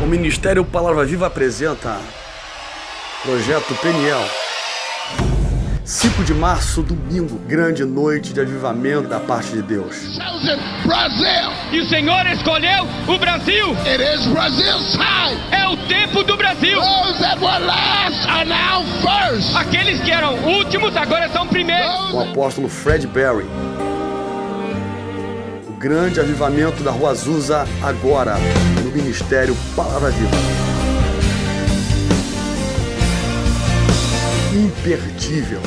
O Ministério Palavra Viva apresenta Projeto Peniel. 5 de março, domingo, grande noite de avivamento da parte de Deus. E o Senhor escolheu o Brasil. It is Brazil's time. É o tempo do Brasil. Those that were last are now first. Aqueles que eram últimos agora são primeiros. O apóstolo Fred Berry. Grande avivamento da Rua Azusa agora no Ministério Palavra Viva. Imperdível.